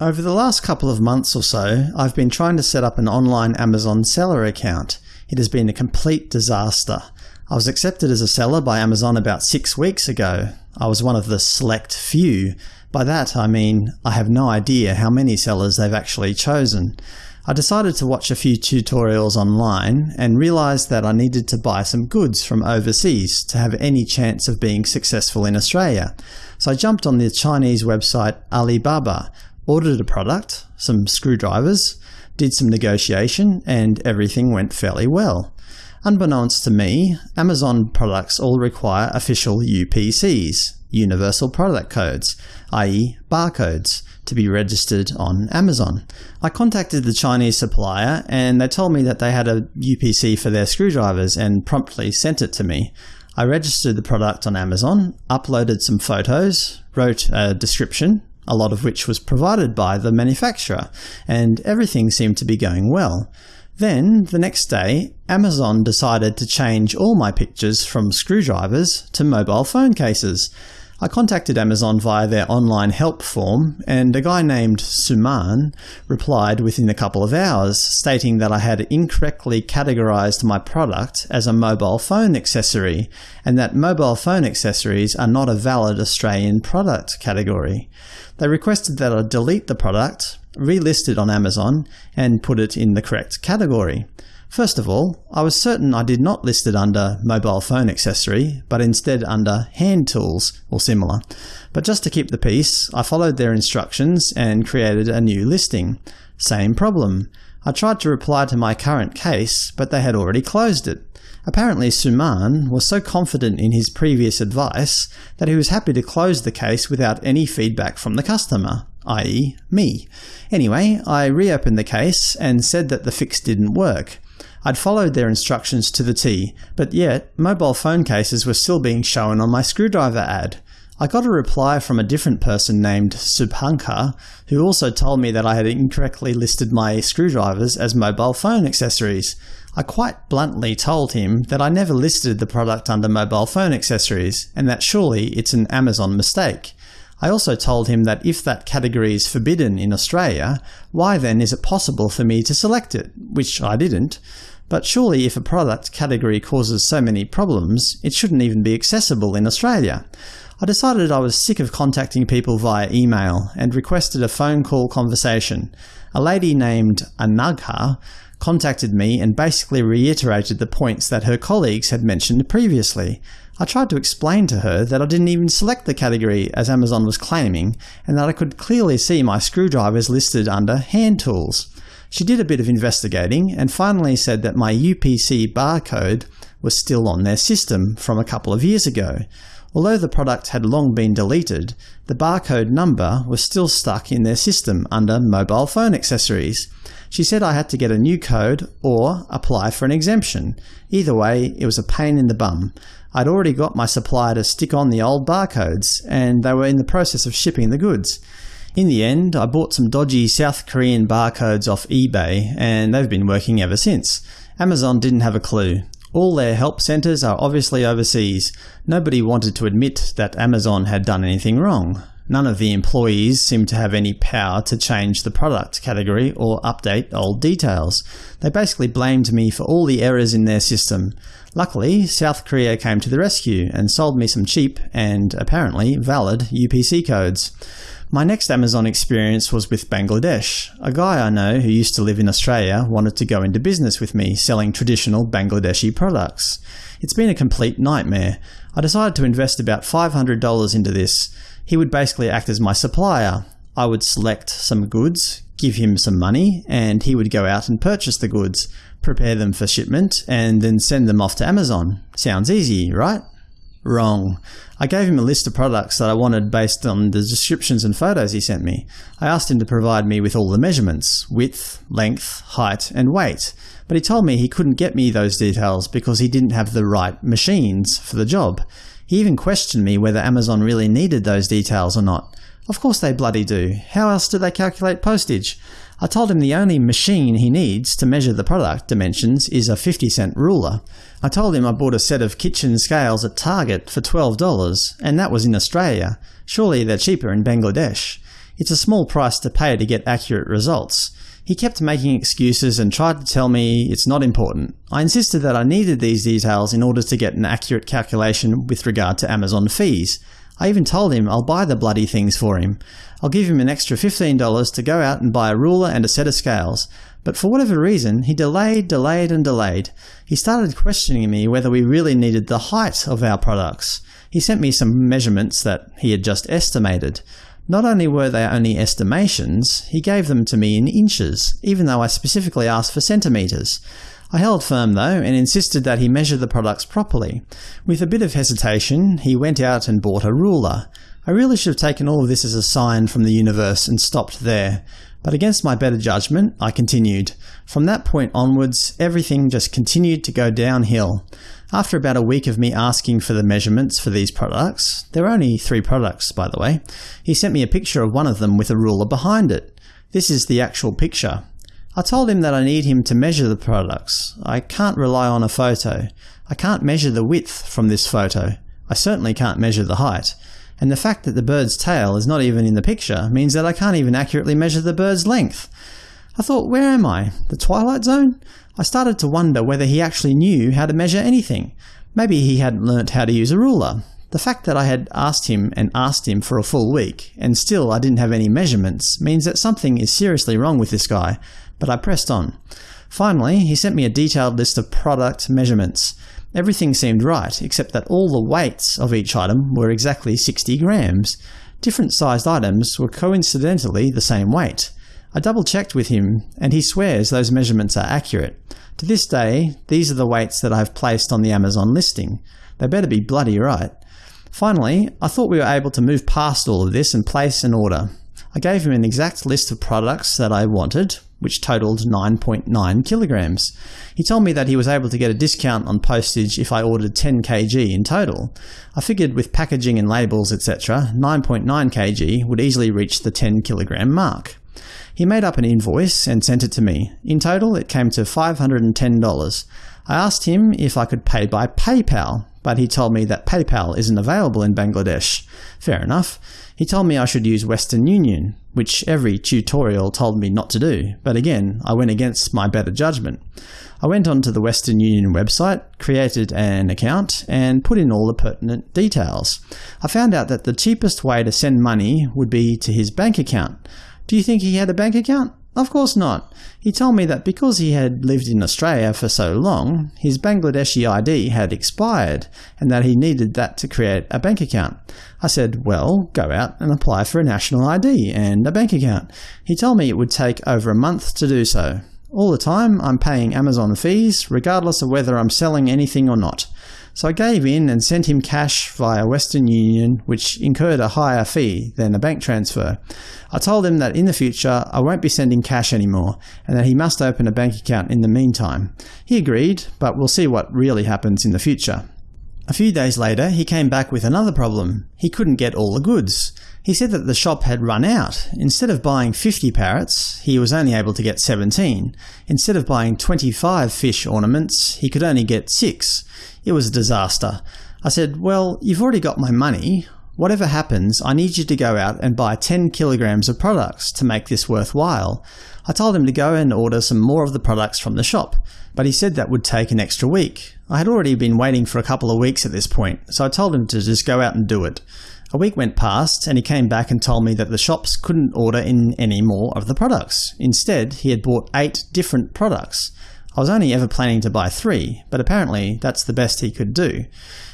Over the last couple of months or so, I've been trying to set up an online Amazon seller account. It has been a complete disaster. I was accepted as a seller by Amazon about six weeks ago. I was one of the select few. By that I mean I have no idea how many sellers they've actually chosen. I decided to watch a few tutorials online and realised that I needed to buy some goods from overseas to have any chance of being successful in Australia. So I jumped on the Chinese website Alibaba, ordered a product, some screwdrivers, did some negotiation, and everything went fairly well. Unbeknownst to me, Amazon products all require official UPCs, Universal Product Codes, i.e. barcodes, to be registered on Amazon. I contacted the Chinese supplier and they told me that they had a UPC for their screwdrivers and promptly sent it to me. I registered the product on Amazon, uploaded some photos, wrote a description, a lot of which was provided by the manufacturer, and everything seemed to be going well. Then, the next day, Amazon decided to change all my pictures from screwdrivers to mobile phone cases. I contacted Amazon via their online help form, and a guy named Suman replied within a couple of hours, stating that I had incorrectly categorized my product as a mobile phone accessory, and that mobile phone accessories are not a valid Australian product category. They requested that I delete the product, relist it on Amazon, and put it in the correct category. First of all, I was certain I did not list it under mobile phone accessory, but instead under hand tools or similar. But just to keep the peace, I followed their instructions and created a new listing. Same problem. I tried to reply to my current case, but they had already closed it. Apparently Suman was so confident in his previous advice that he was happy to close the case without any feedback from the customer, i.e. me. Anyway, I reopened the case and said that the fix didn't work. I'd followed their instructions to the T, but yet mobile phone cases were still being shown on my screwdriver ad. I got a reply from a different person named Subhankar, who also told me that I had incorrectly listed my screwdrivers as mobile phone accessories. I quite bluntly told him that I never listed the product under mobile phone accessories, and that surely it's an Amazon mistake. I also told him that if that category is forbidden in Australia, why then is it possible for me to select it, which I didn't. But surely if a product category causes so many problems, it shouldn't even be accessible in Australia. I decided I was sick of contacting people via email and requested a phone call conversation. A lady named Anagha contacted me and basically reiterated the points that her colleagues had mentioned previously. I tried to explain to her that I didn't even select the category as Amazon was claiming, and that I could clearly see my screwdrivers listed under hand tools. She did a bit of investigating and finally said that my UPC barcode was still on their system from a couple of years ago. Although the product had long been deleted, the barcode number was still stuck in their system under mobile phone accessories. She said I had to get a new code or apply for an exemption. Either way, it was a pain in the bum. I'd already got my supplier to stick on the old barcodes, and they were in the process of shipping the goods. In the end, I bought some dodgy South Korean barcodes off eBay, and they've been working ever since. Amazon didn't have a clue. All their help centres are obviously overseas. Nobody wanted to admit that Amazon had done anything wrong. None of the employees seemed to have any power to change the product category or update old details. They basically blamed me for all the errors in their system. Luckily, South Korea came to the rescue and sold me some cheap and, apparently, valid UPC codes. My next Amazon experience was with Bangladesh. A guy I know who used to live in Australia wanted to go into business with me selling traditional Bangladeshi products. It's been a complete nightmare. I decided to invest about $500 into this. He would basically act as my supplier. I would select some goods, give him some money, and he would go out and purchase the goods, prepare them for shipment, and then send them off to Amazon. Sounds easy, right? Wrong. I gave him a list of products that I wanted based on the descriptions and photos he sent me. I asked him to provide me with all the measurements – width, length, height, and weight, but he told me he couldn't get me those details because he didn't have the right machines for the job. He even questioned me whether Amazon really needed those details or not. Of course they bloody do. How else do they calculate postage? I told him the only machine he needs to measure the product dimensions is a 50 cent ruler. I told him I bought a set of kitchen scales at Target for $12, and that was in Australia. Surely they're cheaper in Bangladesh. It's a small price to pay to get accurate results. He kept making excuses and tried to tell me it's not important. I insisted that I needed these details in order to get an accurate calculation with regard to Amazon fees. I even told him I'll buy the bloody things for him. I'll give him an extra $15 to go out and buy a ruler and a set of scales. But for whatever reason, he delayed, delayed, and delayed. He started questioning me whether we really needed the height of our products. He sent me some measurements that he had just estimated. Not only were they only estimations, he gave them to me in inches, even though I specifically asked for centimetres. I held firm though, and insisted that he measure the products properly. With a bit of hesitation, he went out and bought a ruler. I really should have taken all of this as a sign from the universe and stopped there. But against my better judgment, I continued. From that point onwards, everything just continued to go downhill. After about a week of me asking for the measurements for these products – there are only three products, by the way – he sent me a picture of one of them with a ruler behind it. This is the actual picture. I told him that I need him to measure the products. I can't rely on a photo. I can't measure the width from this photo. I certainly can't measure the height. And the fact that the bird's tail is not even in the picture means that I can't even accurately measure the bird's length. I thought, where am I? The Twilight Zone? I started to wonder whether he actually knew how to measure anything. Maybe he hadn't learnt how to use a ruler. The fact that I had asked him and asked him for a full week, and still I didn't have any measurements, means that something is seriously wrong with this guy, but I pressed on. Finally, he sent me a detailed list of product measurements. Everything seemed right, except that all the weights of each item were exactly 60 grams. Different sized items were coincidentally the same weight. I double-checked with him, and he swears those measurements are accurate. To this day, these are the weights that I've placed on the Amazon listing. They better be bloody right. Finally, I thought we were able to move past all of this and place an order. I gave him an exact list of products that I wanted, which totaled 9.9 kilograms. He told me that he was able to get a discount on postage if I ordered 10 kg in total. I figured with packaging and labels etc., 9.9 kg would easily reach the 10 kilogram mark. He made up an invoice and sent it to me. In total, it came to $510. I asked him if I could pay by PayPal, but he told me that PayPal isn't available in Bangladesh. Fair enough. He told me I should use Western Union, which every tutorial told me not to do, but again, I went against my better judgment. I went onto the Western Union website, created an account, and put in all the pertinent details. I found out that the cheapest way to send money would be to his bank account. Do you think he had a bank account? Of course not. He told me that because he had lived in Australia for so long, his Bangladeshi ID had expired, and that he needed that to create a bank account. I said, well, go out and apply for a national ID and a bank account. He told me it would take over a month to do so. All the time, I'm paying Amazon fees, regardless of whether I'm selling anything or not. So I gave in and sent him cash via Western Union, which incurred a higher fee than a bank transfer. I told him that in the future I won't be sending cash anymore, and that he must open a bank account in the meantime. He agreed, but we'll see what really happens in the future. A few days later he came back with another problem. He couldn't get all the goods. He said that the shop had run out. Instead of buying 50 parrots, he was only able to get 17. Instead of buying 25 fish ornaments, he could only get 6. It was a disaster. I said, well, you've already got my money. Whatever happens, I need you to go out and buy 10 kilograms of products to make this worthwhile. I told him to go and order some more of the products from the shop, but he said that would take an extra week. I had already been waiting for a couple of weeks at this point, so I told him to just go out and do it. A week went past, and he came back and told me that the shops couldn't order in any more of the products. Instead, he had bought eight different products. I was only ever planning to buy three, but apparently that's the best he could do.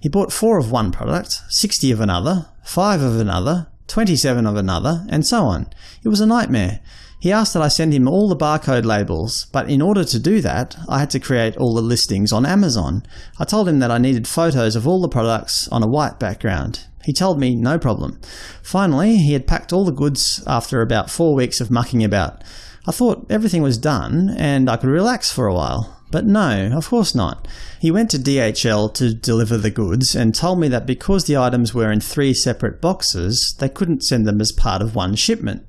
He bought four of one product, 60 of another, five of another, 27 of another, and so on. It was a nightmare. He asked that I send him all the barcode labels, but in order to do that, I had to create all the listings on Amazon. I told him that I needed photos of all the products on a white background. He told me no problem. Finally, he had packed all the goods after about four weeks of mucking about. I thought everything was done and I could relax for a while. But no, of course not. He went to DHL to deliver the goods and told me that because the items were in three separate boxes, they couldn't send them as part of one shipment.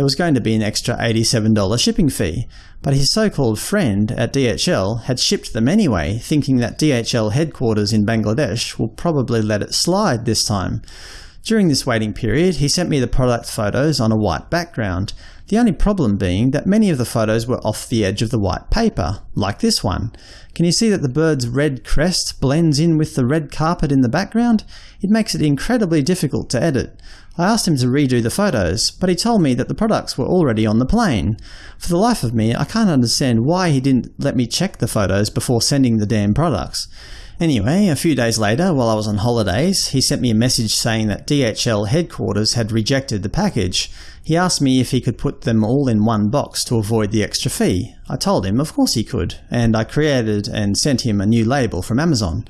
There was going to be an extra $87 shipping fee, but his so-called friend at DHL had shipped them anyway, thinking that DHL headquarters in Bangladesh will probably let it slide this time. During this waiting period, he sent me the product photos on a white background, the only problem being that many of the photos were off the edge of the white paper, like this one. Can you see that the bird's red crest blends in with the red carpet in the background? It makes it incredibly difficult to edit. I asked him to redo the photos, but he told me that the products were already on the plane. For the life of me, I can't understand why he didn't let me check the photos before sending the damn products. Anyway, a few days later, while I was on holidays, he sent me a message saying that DHL headquarters had rejected the package. He asked me if he could put them all in one box to avoid the extra fee. I told him of course he could, and I created and sent him a new label from Amazon.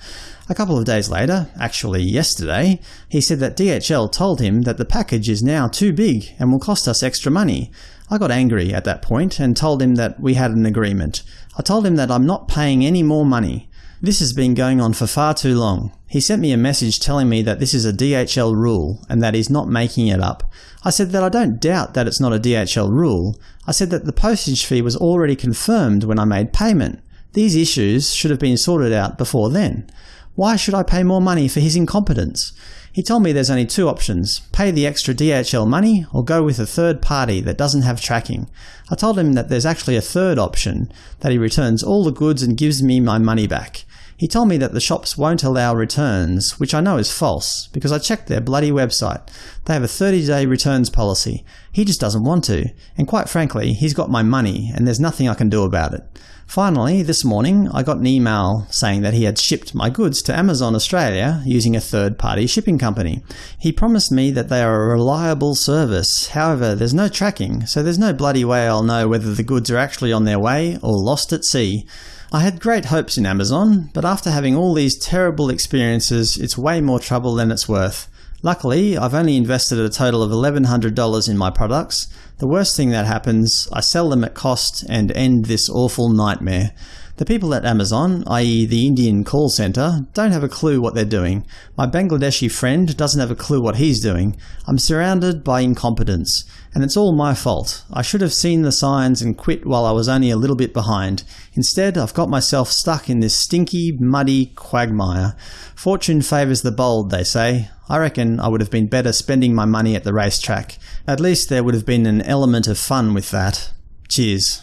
A couple of days later, actually yesterday, he said that DHL told him that the package is now too big and will cost us extra money. I got angry at that point and told him that we had an agreement. I told him that I'm not paying any more money. This has been going on for far too long. He sent me a message telling me that this is a DHL rule and that he's not making it up. I said that I don't doubt that it's not a DHL rule. I said that the postage fee was already confirmed when I made payment. These issues should have been sorted out before then. Why should I pay more money for his incompetence? He told me there's only two options – pay the extra DHL money or go with a third party that doesn't have tracking. I told him that there's actually a third option – that he returns all the goods and gives me my money back. He told me that the shops won't allow returns, which I know is false, because I checked their bloody website. They have a 30-day returns policy. He just doesn't want to, and quite frankly, he's got my money, and there's nothing I can do about it. Finally, this morning, I got an email saying that he had shipped my goods to Amazon Australia using a third-party shipping company. He promised me that they are a reliable service, however there's no tracking, so there's no bloody way I'll know whether the goods are actually on their way or lost at sea. I had great hopes in Amazon, but after having all these terrible experiences, it's way more trouble than it's worth. Luckily, I've only invested a total of $1,100 in my products. The worst thing that happens, I sell them at cost and end this awful nightmare. The people at Amazon, i.e. the Indian call centre, don't have a clue what they're doing. My Bangladeshi friend doesn't have a clue what he's doing. I'm surrounded by incompetence. And it's all my fault. I should have seen the signs and quit while I was only a little bit behind. Instead, I've got myself stuck in this stinky, muddy quagmire. Fortune favours the bold, they say. I reckon I would have been better spending my money at the racetrack. At least there would have been an element of fun with that. Cheers.